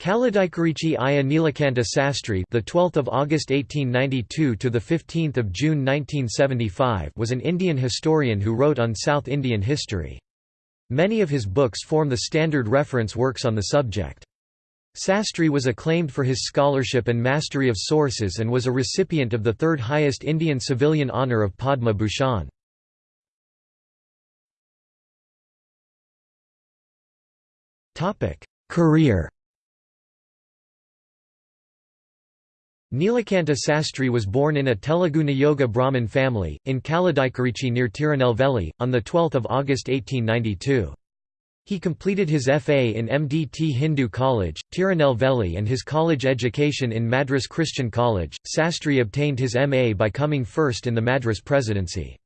Kallidaikurichi Aiyah Nilakanta Sastry, the 12th of August 1892 to the 15th of June 1975, was an Indian historian who wrote on South Indian history. Many of his books form the standard reference works on the subject. Sastry was acclaimed for his scholarship and mastery of sources and was a recipient of the third highest Indian civilian honour of Padma Bhushan. Career Nilakanta Sastry was born in a Telugu Niyoga Brahmin family, in Kallidaikurichi near Tirunelveli, on 12 August 1892. He completed his FA in MDT Hindu College, Tirunelveli and his college education in Madras Christian College. Sastry obtained his MA by coming first in the Madras presidency.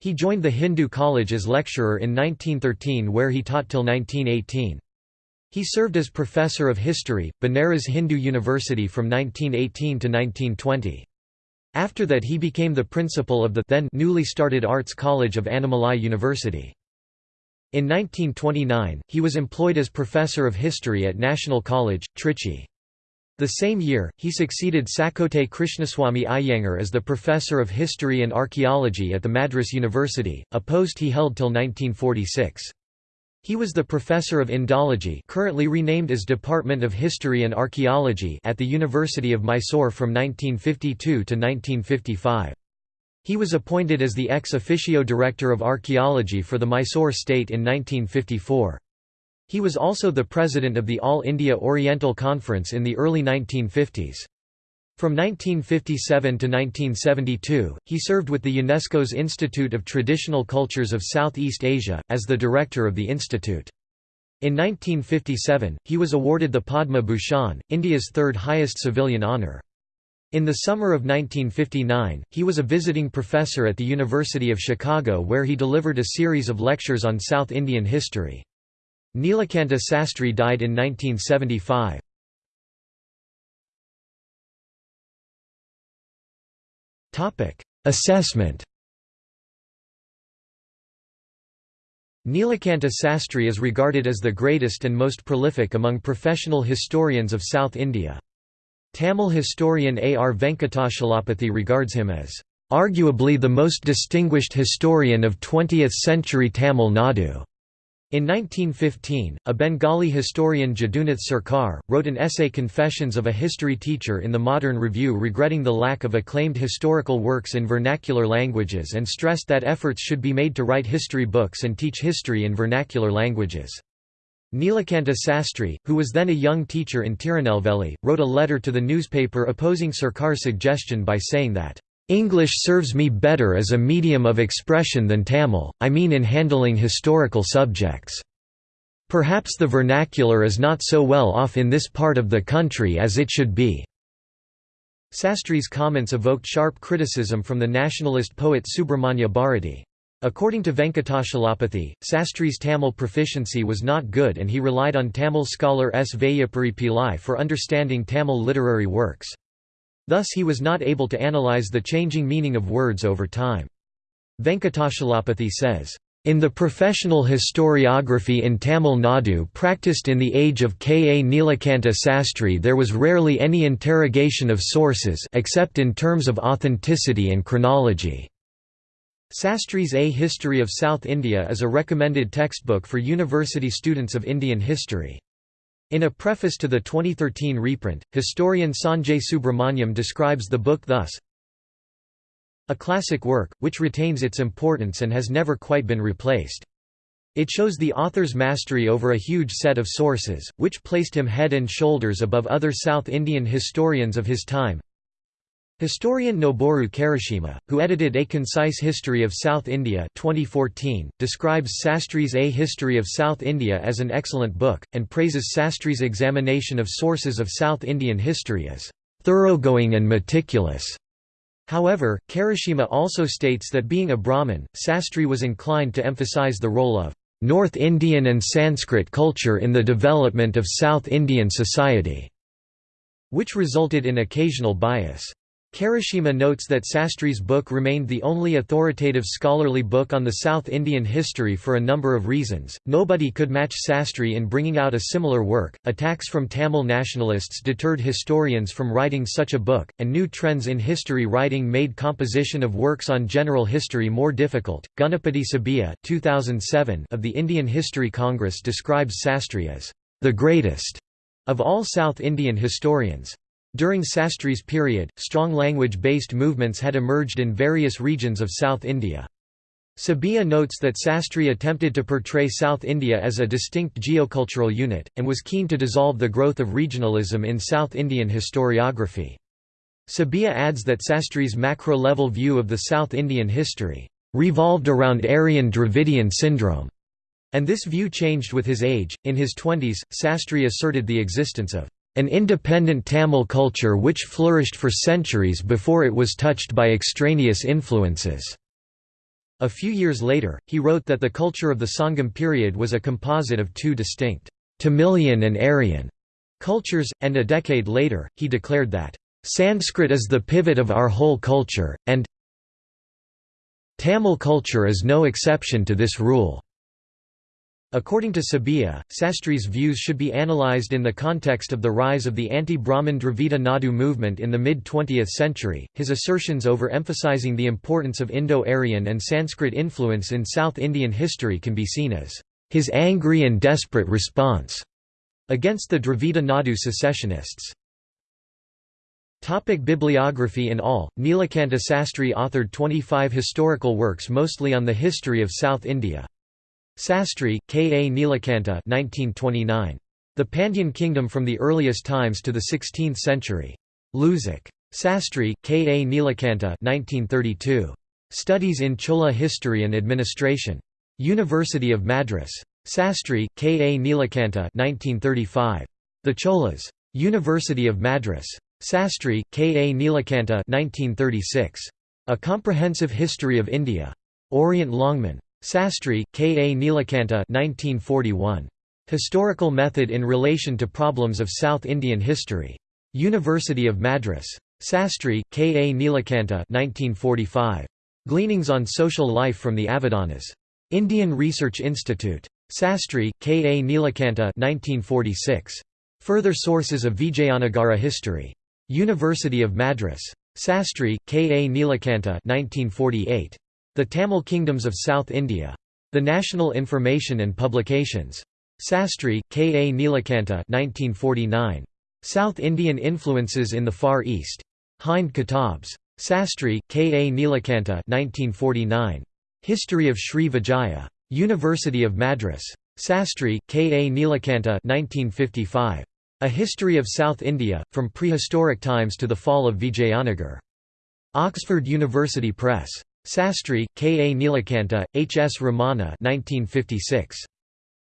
He joined the Hindu College as lecturer in 1913 where he taught till 1918. He served as professor of history, Banaras Hindu University from 1918 to 1920. After that he became the principal of the then newly started Arts College of Annamalai University. In 1929, he was employed as professor of history at National College, Trichy. The same year, he succeeded Sakkottai Krishnaswamy Iyengar as the professor of history and archaeology at the Madras University, a post he held till 1946. He was the professor of Indology currently renamed as Department of History and Archaeology at the University of Mysore from 1952 to 1955. He was appointed as the ex officio director of archaeology for the Mysore state in 1954. He was also the president of the All India Oriental Conference in the early 1950s. From 1957 to 1972, he served with the UNESCO's Institute of Traditional Cultures of Southeast Asia, as the director of the institute. In 1957, he was awarded the Padma Bhushan, India's third highest civilian honour. In the summer of 1959, he was a visiting professor at the University of Chicago where he delivered a series of lectures on South Indian history. Nilakanta Sastry died in 1975. Assessment Nilakanta Sastry is regarded as the greatest and most prolific among professional historians of South India. Tamil historian A. R. Venkatachalapathy regards him as, "...arguably the most distinguished historian of 20th-century Tamil Nadu." In 1915, a Bengali historian Jadunath Sarkar, wrote an essay Confessions of a History Teacher in the Modern Review regretting the lack of acclaimed historical works in vernacular languages and stressed that efforts should be made to write history books and teach history in vernacular languages. Nilakanta Sastry, who was then a young teacher in Tirunelveli, wrote a letter to the newspaper opposing Sarkar's suggestion by saying that English serves me better as a medium of expression than Tamil, I mean in handling historical subjects. Perhaps the vernacular is not so well off in this part of the country as it should be." Sastri's comments evoked sharp criticism from the nationalist poet Subramanya Bharati. According to Venkatachalapathy, Sastri's Tamil proficiency was not good and he relied on Tamil scholar S. Vaiyapuri Pillai for understanding Tamil literary works. Thus he was not able to analyze the changing meaning of words over time. Venkatachalapathy says, in the professional historiography in Tamil Nadu practiced in the age of K. A. Nilakanta Sastry there was rarely any interrogation of sources except in terms of authenticity and chronology. Sastry's A History of South India is a recommended textbook for university students of Indian history. In a preface to the 2013 reprint, historian Sanjay Subrahmanyam describes the book thus, a classic work, which retains its importance and has never quite been replaced. It shows the author's mastery over a huge set of sources, which placed him head and shoulders above other South Indian historians of his time. Historian Noboru Karashima, who edited A Concise History of South India 2014, describes Sastry's A History of South India as an excellent book, and praises Sastry's examination of sources of South Indian history as thoroughgoing and meticulous. However, Karashima also states that being a Brahmin, Sastry was inclined to emphasize the role of North Indian and Sanskrit culture in the development of South Indian society, which resulted in occasional bias. Karashima notes that Sastri's book remained the only authoritative scholarly book on the South Indian history for a number of reasons. Nobody could match Sastri in bringing out a similar work. Attacks from Tamil nationalists deterred historians from writing such a book, and new trends in history writing made composition of works on general history more difficult. Ganapati Subbiah (2007) of the Indian History Congress describes Sastri as the greatest of all South Indian historians. During Sastri's period, strong language-based movements had emerged in various regions of South India. Subbiah notes that Sastri attempted to portray South India as a distinct geocultural unit, and was keen to dissolve the growth of regionalism in South Indian historiography. Subbiah adds that Sastri's macro-level view of the South Indian history revolved around Aryan Dravidian syndrome, and this view changed with his age. In his twenties, Sastri asserted the existence of an independent Tamil culture which flourished for centuries before it was touched by extraneous influences." A few years later, he wrote that the culture of the Sangam period was a composite of two distinct, Tamilian and Aryan cultures, and a decade later, he declared that, "...Sanskrit is the pivot of our whole culture, and Tamil culture is no exception to this rule." According to Subbiah, Sastri's views should be analyzed in the context of the rise of the anti-Brahmin Dravida Nadu movement in the mid-20th century, his assertions over-emphasizing the importance of Indo-Aryan and Sanskrit influence in South Indian history can be seen as his angry and desperate response against the Dravida Nadu secessionists. Topic bibliography In all, Nilakanta Sastri authored 25 historical works mostly on the history of South India. Sastri, K. A. Nilakanta 1929. The Pandyan Kingdom from the Earliest Times to the Sixteenth Century. Luzac. Sastri, K. A. Nilakanta 1932. Studies in Chola History and Administration. University of Madras. Sastri, K. A. Nilakanta 1935. The Cholas. University of Madras. Sastri, K. A. Nilakanta 1936. A Comprehensive History of India. Orient Longman. Sastri, K. A. Nilakanta 1941. Historical Method in Relation to Problems of South Indian History. University of Madras. Sastri, K. A. Nilakanta 1945. Gleanings on Social Life from the Avadanas. Indian Research Institute. Sastri, K. A. Nilakanta 1946. Further Sources of Vijayanagara History. University of Madras. Sastri, K. A. Nilakanta 1948. The Tamil Kingdoms of South India. The National Information and Publications. Sastri, K. A. Nilakanta 1949. South Indian Influences in the Far East. Hind Kitabs. Sastri, K. A. Nilakanta 1949. History of Sri Vijaya. University of Madras. Sastri, K. A. Nilakanta 1955. A History of South India, from Prehistoric Times to the Fall of Vijayanagar. Oxford University Press. Sastri, K. A. Nilakanta, H. S. Ramanna 1956.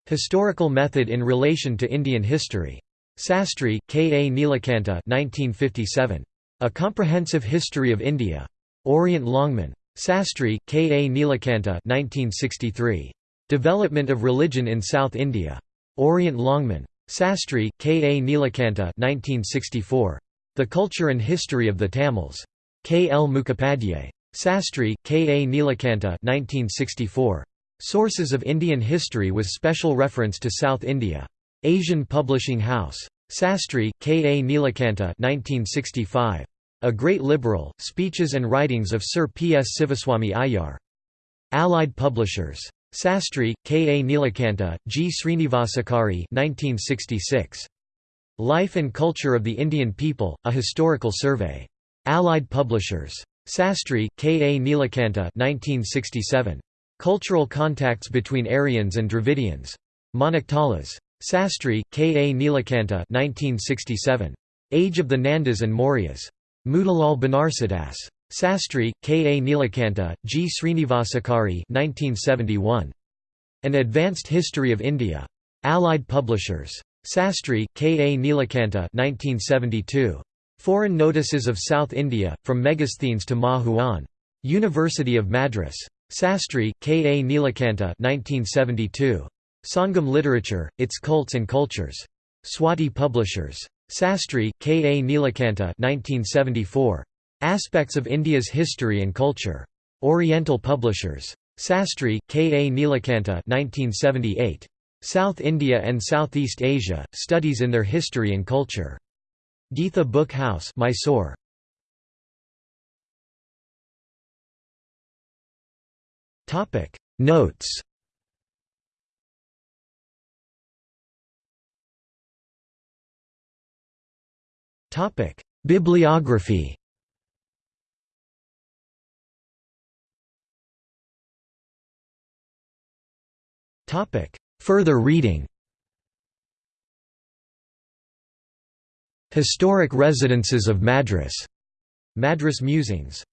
Historical Method in Relation to Indian History. Sastri, K. A. Nilakanta 1957. A Comprehensive History of India. Orient Longman. Sastri, K. A. Nilakanta 1963. Development of Religion in South India. Orient Longman. Sastri, K. A. Nilakanta 1964. The Culture and History of the Tamils. K. L. Mukhopadhyay. Sastri, K. A. Nilakanta 1964. Sources of Indian History with special reference to South India. Asian Publishing House. Sastri, K. A. Nilakanta 1965. A Great Liberal, Speeches and Writings of Sir P. S. Sivaswamy Iyer. Allied Publishers. Sastri, K. A. Nilakanta, G. Srinivasachari 1966. Life and Culture of the Indian People, A Historical Survey. Allied Publishers. Sastri, K. A. Nilakanta 1967. Cultural Contacts Between Aryans and Dravidians. Manaktalas. Sastri, K. A. Nilakanta 1967. Age of the Nandas and Mauryas. Motilal Banarsidass. Sastri, K. A. Nilakanta, G. Srinivasachari 1971. An Advanced History of India. Allied Publishers. Sastri, K. A. Nilakanta 1972. Foreign Notices of South India, from Megasthenes to Ma Huan. University of Madras. Sastri, K. A. Nilakanta 1972. Sangam Literature, Its Cults and Cultures. Swati Publishers. Sastri, K. A. Nilakanta 1974. Aspects of India's History and Culture. Oriental Publishers. Sastry, K. A. Nilakanta 1978. South India and Southeast Asia, Studies in Their History and Culture. Geetha Book House Mysore. Notes. Bibliography. Further reading Historic Residences of Madras. Madras Musings